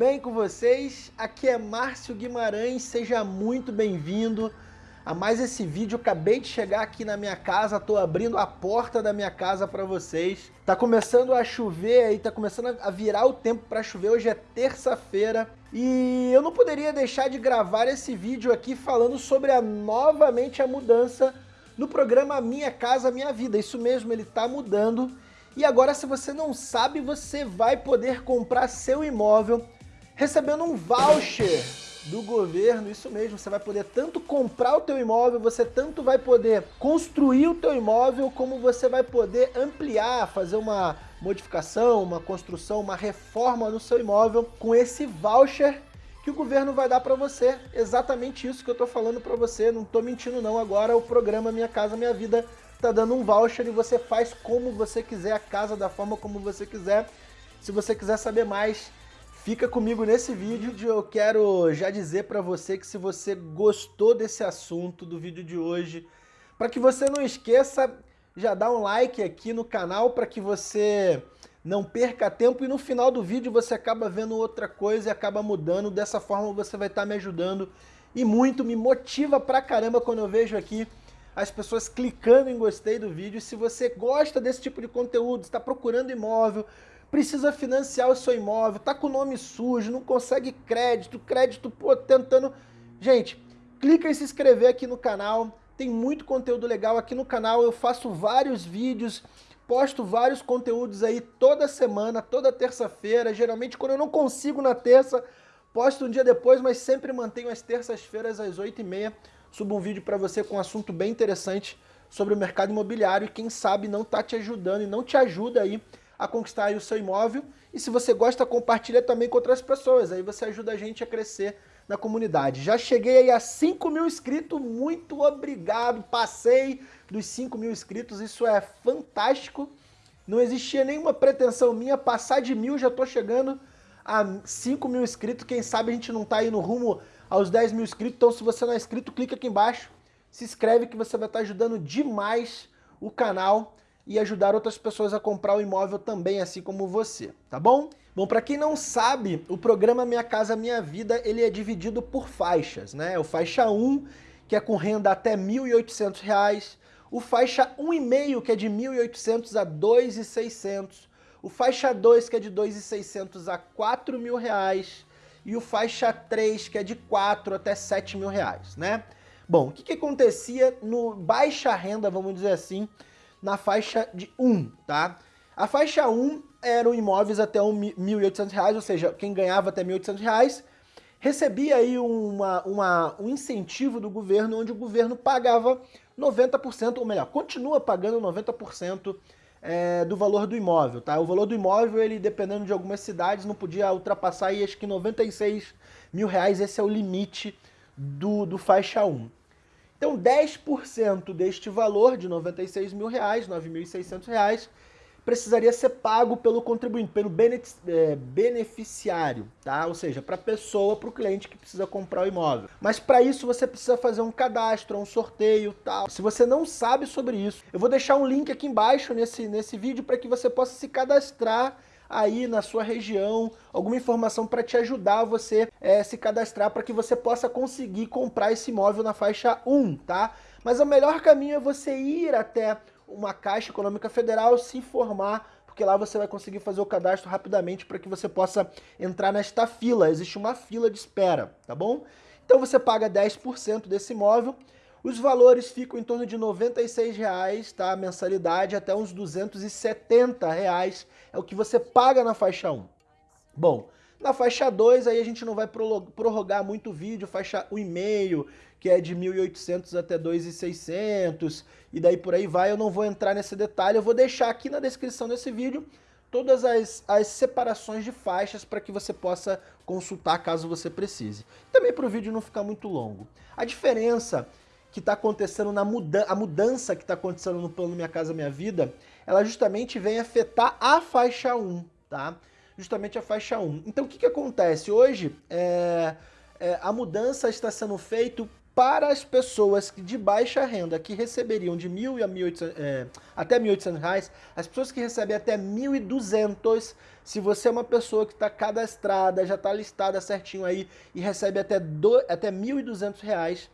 bem com vocês? Aqui é Márcio Guimarães, seja muito bem-vindo a mais esse vídeo. Acabei de chegar aqui na minha casa, tô abrindo a porta da minha casa para vocês. Tá começando a chover aí, tá começando a virar o tempo para chover. Hoje é terça-feira e eu não poderia deixar de gravar esse vídeo aqui falando sobre a novamente a mudança no programa Minha Casa Minha Vida. Isso mesmo, ele tá mudando e agora, se você não sabe, você vai poder comprar seu imóvel recebendo um voucher do governo, isso mesmo, você vai poder tanto comprar o teu imóvel, você tanto vai poder construir o teu imóvel, como você vai poder ampliar, fazer uma modificação, uma construção, uma reforma no seu imóvel com esse voucher que o governo vai dar para você. Exatamente isso que eu tô falando para você, não tô mentindo não, agora o programa Minha Casa Minha Vida tá dando um voucher e você faz como você quiser, a casa da forma como você quiser. Se você quiser saber mais, fica comigo nesse vídeo. Eu quero já dizer para você que se você gostou desse assunto do vídeo de hoje, para que você não esqueça, já dá um like aqui no canal para que você não perca tempo e no final do vídeo você acaba vendo outra coisa e acaba mudando. Dessa forma você vai estar tá me ajudando e muito, me motiva pra caramba quando eu vejo aqui as pessoas clicando em gostei do vídeo. Se você gosta desse tipo de conteúdo, está procurando imóvel, precisa financiar o seu imóvel, está com o nome sujo, não consegue crédito, crédito, pô, tentando... Gente, clica em se inscrever aqui no canal, tem muito conteúdo legal. Aqui no canal, eu faço vários vídeos, posto vários conteúdos aí toda semana, toda terça-feira, geralmente quando eu não consigo na terça, posto um dia depois, mas sempre mantenho as terças-feiras às 8h30 subo um vídeo para você com um assunto bem interessante sobre o mercado imobiliário e quem sabe não está te ajudando e não te ajuda aí a conquistar o seu imóvel. E se você gosta, compartilha também com outras pessoas, aí você ajuda a gente a crescer na comunidade. Já cheguei aí a 5 mil inscritos, muito obrigado, passei dos 5 mil inscritos, isso é fantástico. Não existia nenhuma pretensão minha, passar de mil, já estou chegando a 5 mil inscritos, quem sabe a gente não está aí no rumo aos 10 mil inscritos. Então se você não é inscrito, clica aqui embaixo, se inscreve que você vai estar ajudando demais o canal e ajudar outras pessoas a comprar o imóvel também, assim como você, tá bom? Bom, para quem não sabe, o programa Minha Casa Minha Vida, ele é dividido por faixas, né? O faixa 1, que é com renda até R$ 1.800, o faixa 1,5, que é de R$ 1.800 a R$ 2.600, o faixa 2, que é de R$ 2.600 a R$ 4.000, e o faixa 3, que é de 4 até 7 mil reais, né? Bom, o que, que acontecia no baixa renda, vamos dizer assim, na faixa de 1, tá? A faixa 1 eram imóveis até R$ 1.800, ou seja, quem ganhava até R$ 1.800 recebia aí uma, uma, um incentivo do governo, onde o governo pagava 90%, ou melhor, continua pagando 90% é, do valor do imóvel, tá? O valor do imóvel, ele dependendo de algumas cidades, não podia ultrapassar aí, acho que 96 mil reais, esse é o limite do, do faixa 1. Então 10% deste valor de 96 mil reais, 9.600 reais, precisaria ser pago pelo contribuinte, pelo é, beneficiário, tá? Ou seja, para a pessoa, para o cliente que precisa comprar o imóvel. Mas para isso você precisa fazer um cadastro, um sorteio, tal. Se você não sabe sobre isso, eu vou deixar um link aqui embaixo nesse, nesse vídeo para que você possa se cadastrar aí na sua região, alguma informação para te ajudar você é, se cadastrar para que você possa conseguir comprar esse imóvel na faixa 1, tá? Mas o melhor caminho é você ir até uma Caixa Econômica Federal, se informar, porque lá você vai conseguir fazer o cadastro rapidamente para que você possa entrar nesta fila. Existe uma fila de espera, tá bom? Então você paga 10% desse imóvel, os valores ficam em torno de R$ 96,00, tá? A mensalidade até uns 270 reais é o que você paga na faixa 1. Bom, na faixa 2 aí a gente não vai prorrogar muito o vídeo, faixa 1,5, que é de 1.800 até 2.600 e daí por aí vai. Eu não vou entrar nesse detalhe, eu vou deixar aqui na descrição desse vídeo todas as, as separações de faixas para que você possa consultar caso você precise. Também para o vídeo não ficar muito longo. A diferença que está acontecendo na mudança, a mudança que está acontecendo no plano Minha Casa Minha Vida, ela justamente vem afetar a faixa 1, tá? Justamente a faixa 1. Então o que, que acontece? Hoje, é, é, a mudança está sendo feita para as pessoas de baixa renda que receberiam de mil a 1.800, é, até 1.800 reais, as pessoas que recebem até 1.200, se você é uma pessoa que está cadastrada, já está listada certinho aí e recebe até, do, até 1.200 reais,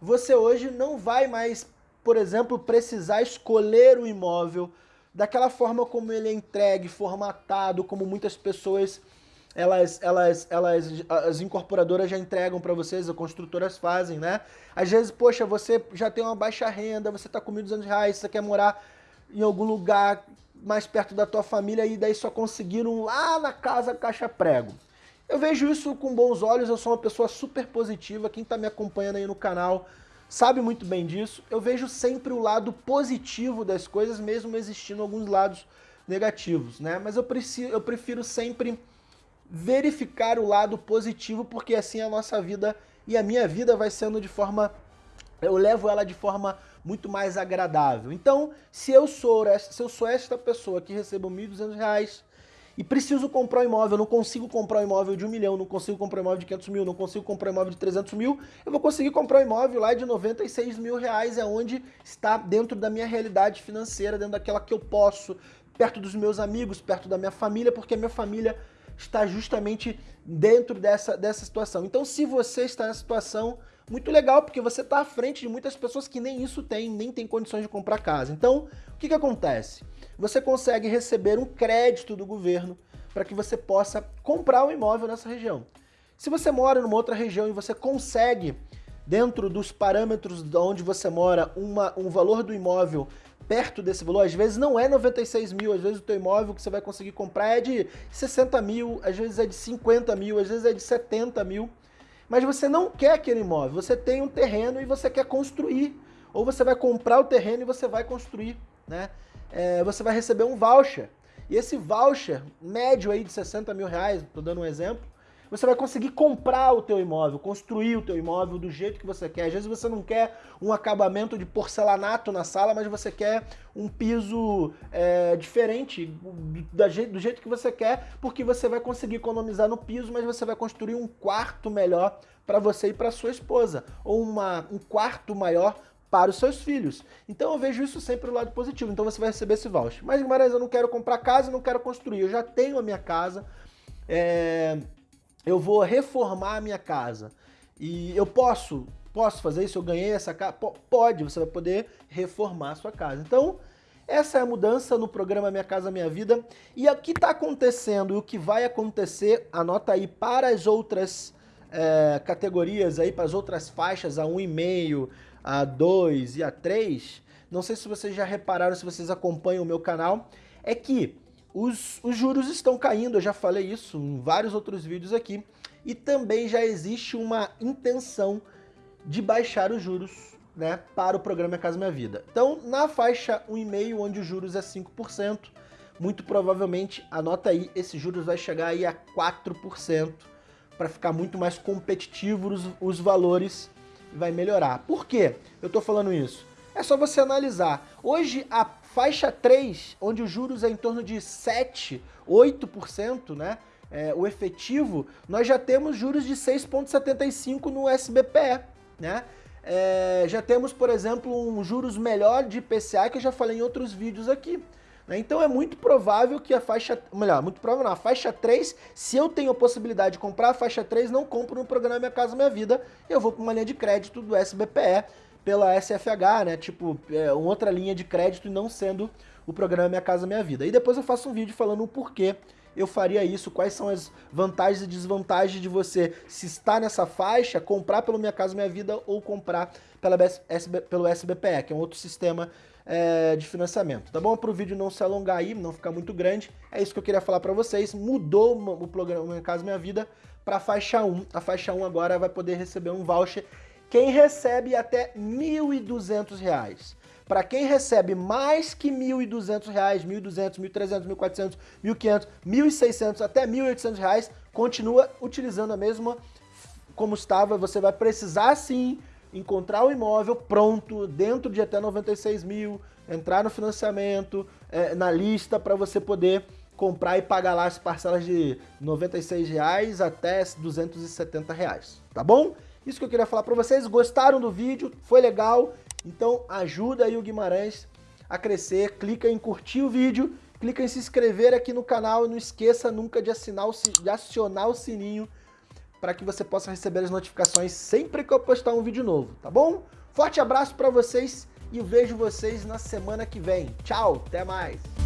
você hoje não vai mais, por exemplo, precisar escolher o imóvel daquela forma como ele é entregue, formatado, como muitas pessoas elas, elas, elas, as incorporadoras já entregam para vocês, as construtoras fazem, né? Às vezes, poxa, você já tem uma baixa renda, você está com 1.200 reais, você quer morar em algum lugar mais perto da tua família e daí só conseguiram lá na casa caixa prego. Eu vejo isso com bons olhos, eu sou uma pessoa super positiva, quem está me acompanhando aí no canal sabe muito bem disso. Eu vejo sempre o lado positivo das coisas, mesmo existindo alguns lados negativos, né? Mas eu, preciso, eu prefiro sempre verificar o lado positivo, porque assim a nossa vida e a minha vida vai sendo de forma... Eu levo ela de forma muito mais agradável. Então, se eu sou, se eu sou esta pessoa que recebo R$ 1.200 e preciso comprar um imóvel, não consigo comprar um imóvel de um milhão, não consigo comprar um imóvel de 500 mil, não consigo comprar um imóvel de 300 mil, eu vou conseguir comprar um imóvel lá de 96 mil reais, é onde está dentro da minha realidade financeira, dentro daquela que eu posso, perto dos meus amigos, perto da minha família, porque a minha família está justamente dentro dessa, dessa situação. Então, se você está nessa situação, muito legal, porque você está à frente de muitas pessoas que nem isso tem, nem tem condições de comprar casa. Então, o que, que acontece? Você consegue receber um crédito do governo para que você possa comprar um imóvel nessa região. Se você mora numa outra região e você consegue, dentro dos parâmetros de onde você mora, uma, um valor do imóvel perto desse valor, às vezes não é 96 mil, às vezes o teu imóvel que você vai conseguir comprar é de 60 mil, às vezes é de 50 mil, às vezes é de 70 mil, mas você não quer aquele imóvel, você tem um terreno e você quer construir, ou você vai comprar o terreno e você vai construir, né? É, você vai receber um voucher, e esse voucher médio aí de 60 mil reais, estou dando um exemplo, você vai conseguir comprar o teu imóvel, construir o teu imóvel do jeito que você quer. Às vezes você não quer um acabamento de porcelanato na sala, mas você quer um piso é, diferente do jeito, que você quer, porque você vai conseguir economizar no piso, mas você vai construir um quarto melhor para você e para sua esposa, ou uma, um quarto maior para os seus filhos. Então eu vejo isso sempre do lado positivo, então você vai receber esse voucher. Mas Guimarães, eu não quero comprar casa, não quero construir, eu já tenho a minha casa, é, eu vou reformar a minha casa e eu posso, posso fazer isso, eu ganhei essa casa? Pode, você vai poder reformar a sua casa. Então, essa é a mudança no programa Minha Casa Minha Vida. E o que está acontecendo e o que vai acontecer, anota aí para as outras é, categorias, aí para as outras faixas, a 1,5, a 2 e a 3, não sei se vocês já repararam, se vocês acompanham o meu canal, é que os, os juros estão caindo, eu já falei isso em vários outros vídeos aqui, e também já existe uma intenção de baixar os juros né, para o programa Minha Casa Minha Vida. Então, na faixa 1,5, onde os juros é 5%, muito provavelmente, anota aí, esses juros vai chegar aí a 4%, para ficar muito mais competitivo os, os valores vai melhorar. Por quê eu estou falando isso? É só você analisar. Hoje a faixa 3, onde os juros é em torno de 7, 8%, né? É, o efetivo, nós já temos juros de 6,75 no SBPE, né? É, já temos, por exemplo, um juros melhor de IPCA, que eu já falei em outros vídeos aqui. Né? Então é muito provável que a faixa, melhor, muito provável não, a faixa 3, se eu tenho a possibilidade de comprar a faixa 3, não compro no programa Minha Casa Minha Vida, eu vou para uma linha de crédito do SBPE, pela SFH, né? Tipo, é, uma outra linha de crédito e não sendo o programa Minha Casa Minha Vida. E depois eu faço um vídeo falando o porquê eu faria isso, quais são as vantagens e desvantagens de você, se está nessa faixa, comprar pelo Minha Casa Minha Vida ou comprar pela SB, pelo SBPE, que é um outro sistema é, de financiamento, tá bom? Para o vídeo não se alongar aí, não ficar muito grande, é isso que eu queria falar para vocês. Mudou o programa Minha Casa Minha Vida para a faixa 1. A faixa 1 agora vai poder receber um voucher quem recebe até R$ 1.200. Para quem recebe mais que R$ 1.200, R$ 1.200, R$ 1.300, R$ 1.400, R$ 1.500, R$ 1.600 até R$ 1.800, continua utilizando a mesma como estava. Você vai precisar sim encontrar o imóvel pronto, dentro de até 96 mil, entrar no financiamento, é, na lista para você poder comprar e pagar lá as parcelas de 96 reais até 270 reais, tá bom? Isso que eu queria falar para vocês. Gostaram do vídeo? Foi legal? Então ajuda aí o Guimarães a crescer. Clica em curtir o vídeo, clica em se inscrever aqui no canal e não esqueça nunca de, assinar o, de acionar o sininho para que você possa receber as notificações sempre que eu postar um vídeo novo, tá bom? Forte abraço para vocês e vejo vocês na semana que vem. Tchau, até mais!